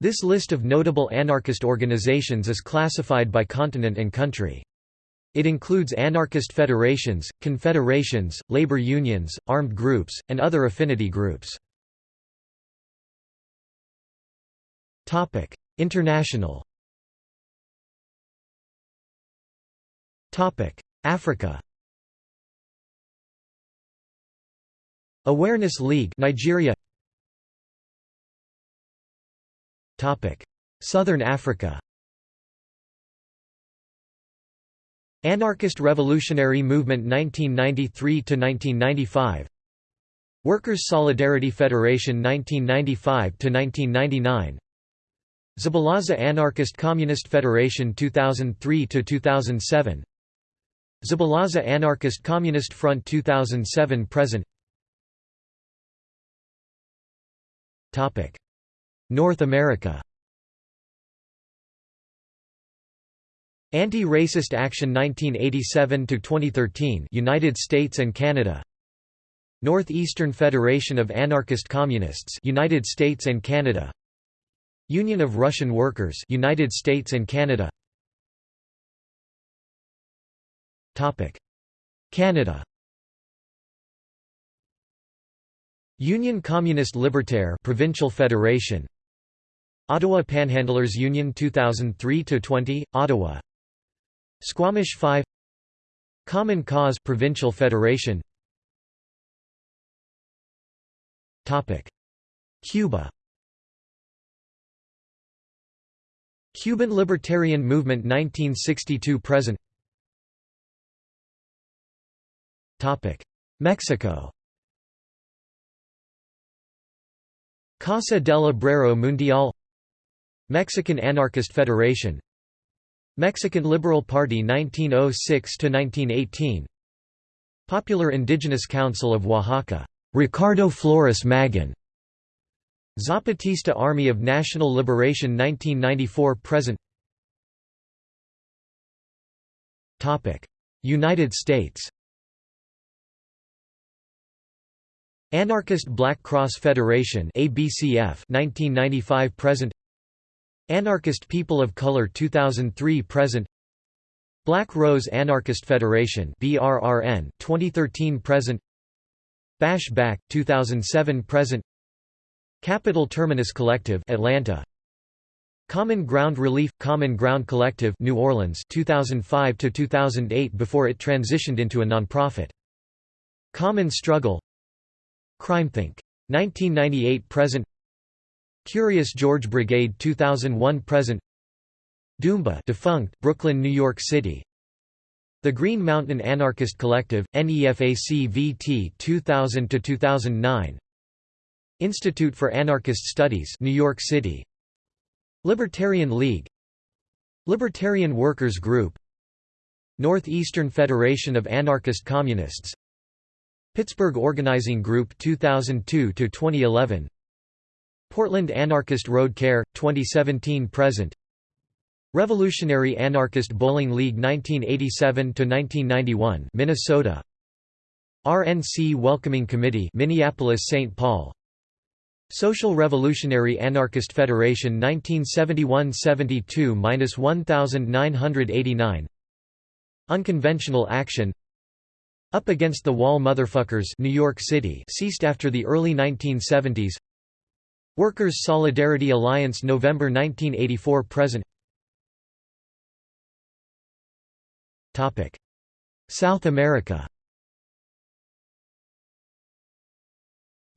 This list of notable anarchist organizations is classified by continent and country. It includes anarchist federations, confederations, labor unions, armed groups, and other affinity groups. International Africa Awareness League Nigeria Southern Africa. Anarchist Revolutionary Movement 1993 to 1995 Workers' Solidarity Federation 1995 to 1999 Zabalaza Anarchist Communist Federation 2003 to 2007 Zabalaza Anarchist Communist Front 2007 present. Topic North America. Anti-Racist Action 1987 to 2013 United States and Canada. Northeastern Federation of Anarchist Communists United States and Canada. Union of Russian Workers United States and Canada. Topic. Canada. Union Communist Libertaire Provincial Federation Ottawa Panhandlers Union 2003–20, Ottawa. Squamish 5 Common Cause Provincial Federation. Cuba. Cuban Libertarian Movement 1962–present Mexico. Casa del Obrero Mundial Mexican Anarchist Federation. Mexican Liberal Party 1906–1918 Popular Indigenous Council of Oaxaca. Ricardo Flores Magón Zapatista Army of National Liberation 1994–present Topic. United States. Anarchist Black Cross Federation ABCF 1995 present Anarchist People of Color 2003 present Black Rose Anarchist Federation BRRN 2013 present Bash Back 2007 present Capital Terminus Collective Atlanta Common Ground Relief Common Ground Collective New Orleans 2005 to 2008 before it transitioned into a nonprofit. Common Struggle CrimeThink 1998 present Curious George Brigade 2001 present. Doomba defunct Brooklyn New York City. The Green Mountain Anarchist Collective NEFAC VT 2000 to 2009 Institute for Anarchist Studies New York City. Libertarian League. Libertarian Workers Group. Northeastern Federation of Anarchist Communists. Pittsburgh Organizing Group 2002 to 2011 Portland Anarchist Road Care, 2017–present Revolutionary Anarchist Bowling League 1987–1991 Minnesota. RNC Welcoming Committee Minneapolis-St. Paul. Social Revolutionary Anarchist Federation 1971–72–1989 Unconventional Action. Up Against the Wall Motherfuckers New York City ceased after the early 1970s Workers' Solidarity Alliance November 1984 present. South America.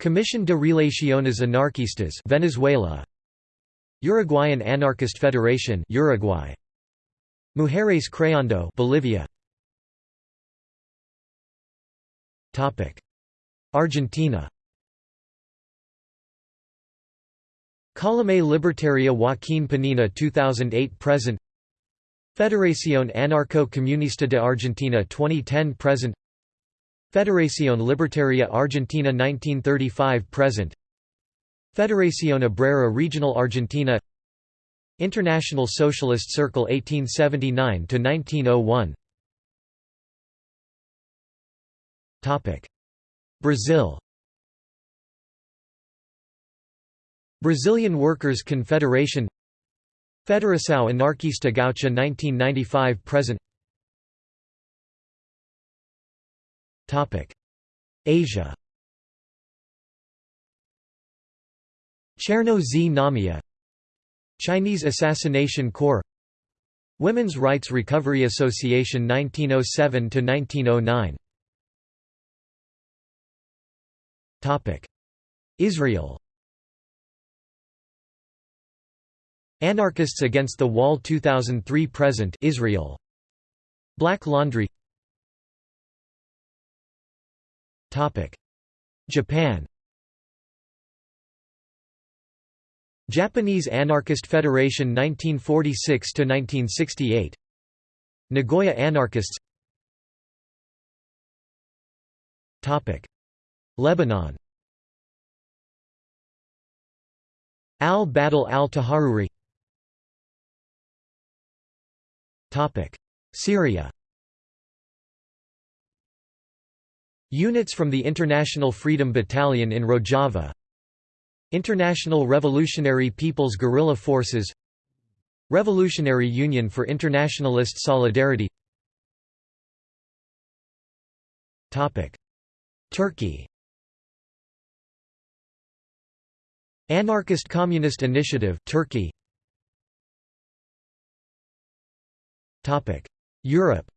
Comisión de Relaciones Anarquistas Venezuela. Uruguayan Anarchist Federation Uruguay. Mujeres Creando Bolivia. Topic. Argentina Columna Libertaria Joaquín Penina 2008–present Federación Anarco-Comunista de Argentina 2010–present Federación Libertaria Argentina 1935–present Federación Obrera Regional Argentina. International Socialist Circle 1879 to 1901 Topic. Brazil Brazilian Workers' Confederation Federação Anarquista Gaúcha 1995–present Asia Cherno z Znamia Chinese Assassination Corps Women's Rights Recovery Association 1907–1909 Israel Anarchists Against the Wall 2003 present Israel. Black Laundry. Topic. Japan. Japanese Anarchist Federation 1946 to 1968 Nagoya Anarchists. Topic. Lebanon. Al-Badl al-Taharuri Syria Units from the International Freedom Battalion in Rojava International Revolutionary People's Guerrilla Forces Revolutionary Union for Internationalist Solidarity Turkey Anarchist Communist Initiative Turkey Europe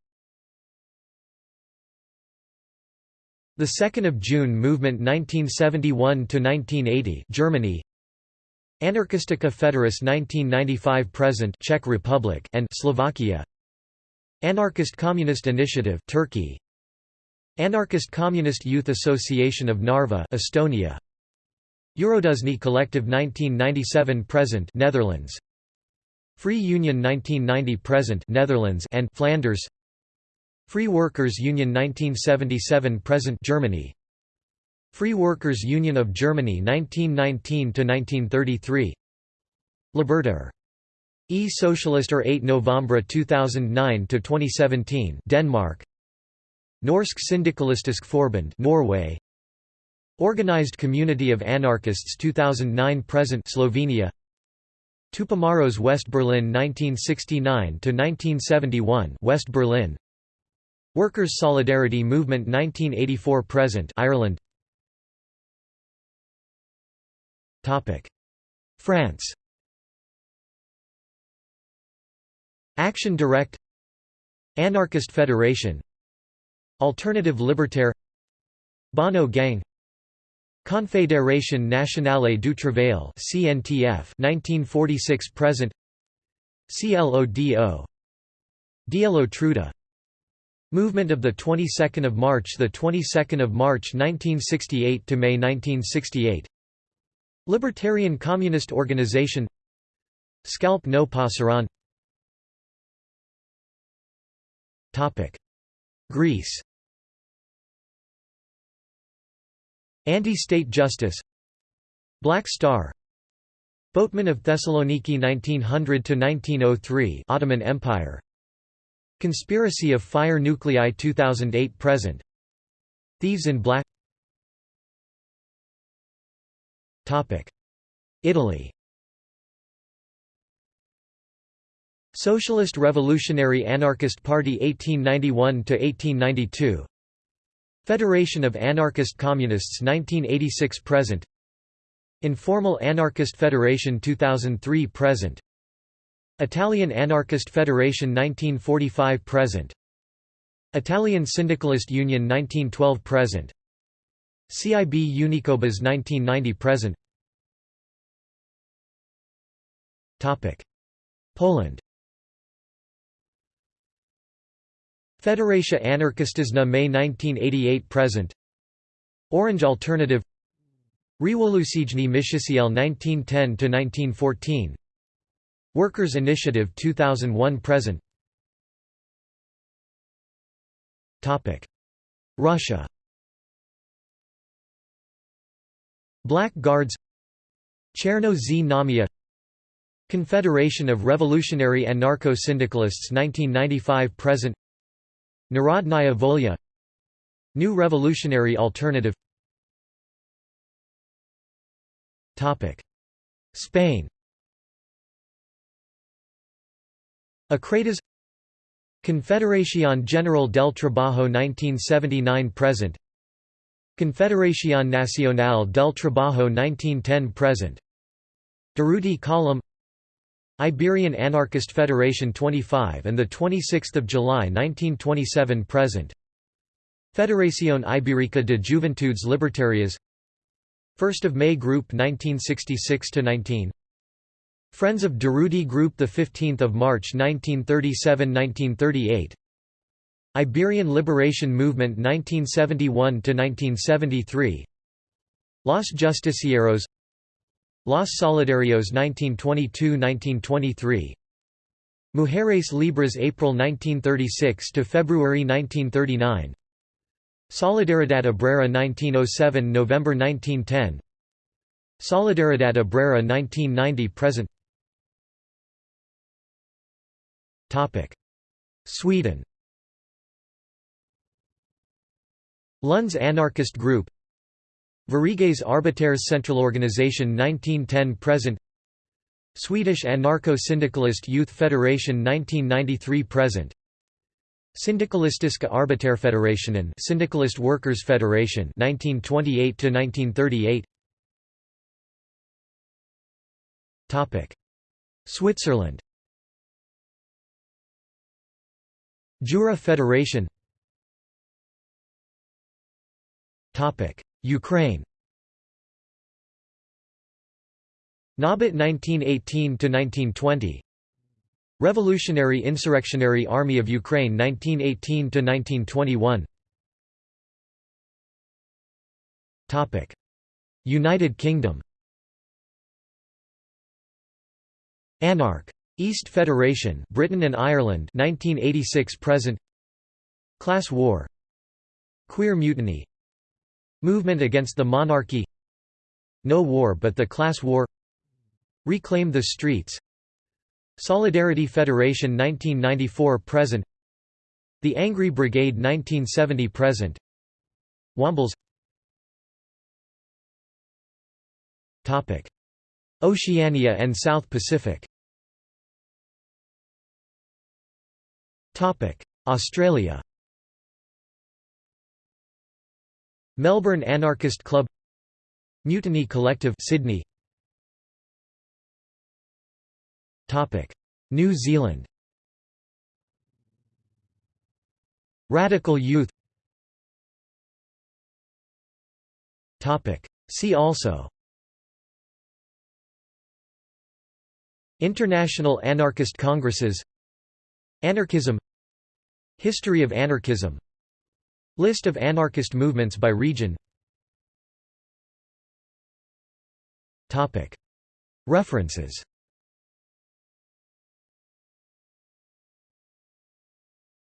The 2nd of June movement 1971 to 1980 Germany. Anarchistica Federis 1995 present Czech Republic and Slovakia. Anarchist Communist Initiative Turkey. Anarchist Communist Youth Association of Narva Estonia. Eurodusnie Collective 1997 present Netherlands Free Union 1990 present Netherlands and Flanders. Free Workers Union 1977 present Germany. Free Workers Union of Germany 1919 to 1933 Libertaire E Socialister 8 November 2009 to 2017 Denmark. Norsk Syndikalistisk Forbund Norway. Organized Community of Anarchists 2009 present Slovenia Tupamaros West Berlin 1969 to 1971 West Berlin. Workers' Solidarity Movement 1984 present Ireland. Topic. France. Action Directe. Anarchist Federation. Alternative Libertaire. Bonnot Gang Confédération Nationale du Travail (CNTF) 1946 present. CLODO Dielo Truda Movement of the 22nd of March the 22nd of March 1968 to May 1968 Libertarian Communist Organization. Scalp no Pasarán Topic. Greece Anti-state justice. Black Star. Boatman of Thessaloniki 1900–1903 Ottoman Empire. Conspiracy of Fire Nuclei 2008–present Thieves in Black. Italy. Socialist Revolutionary Anarchist Party 1891–1892 Federation of Anarchist Communists 1986–present Informal Anarchist Federation 2003–present Italian Anarchist Federation 1945–present Italian Syndicalist Union 1912–present CIB Unicobas 1990–present Poland Federacja Anarchistyczna May 1988 present. Orange Alternative. Rewolucyjny Myśliciel 1910–1914 Workers' Initiative 2001 present. Russia. Black Guards. Cherno z. Znamia Confederation of Revolutionary Anarcho-Syndicalists 1995 present Narodnaya Volya New Revolutionary Alternative. Spain. Acratas Confederación General del Trabajo 1979–present Confederación Nacional del Trabajo 1910–present Durruti Column Iberian Anarchist Federation 25 and 26 July 1927 present. Federación Ibérica de Juventudes Libertarias. 1 May Group 1966 to 19 Friends of Durruti Group 15 March 1937–1938 Iberian Liberation Movement 1971 to 1973 Los Justicieros Los Solidarios 1922–1923 Mujeres Libres April 1936 to February 1939 Solidaridad Obrera 1907 November 1910 Solidaridad Obrera 1990 present. Sweden. Lunds Anarchist Group Sveriges Arbetares Centralorganisation 1910–present Swedish Anarcho-Syndicalist Youth Federation 1993–present Syndikalistiska Arbetarfederationen Syndicalist Workers Federation 1928 to 1938 Topic Switzerland. Jura Federation Ukraine. Nabat 1918–1920 Revolutionary Insurrectionary Army of Ukraine 1918–1921 United Kingdom. Anarch. East Federation Britain and Ireland 1986 present. Class War. Queer Mutiny Movement against the monarchy No war but the class war Reclaim the streets Solidarity Federation 1994 present The Angry Brigade 1970 present Wombles. Oceania and South Pacific. Australia Melbourne Anarchist Club Mutiny Collective Sydney. Topic. New Zealand. Radical Youth. Topic. See also. International Anarchist Congresses. Anarchism. History of anarchism List of anarchist movements by region. References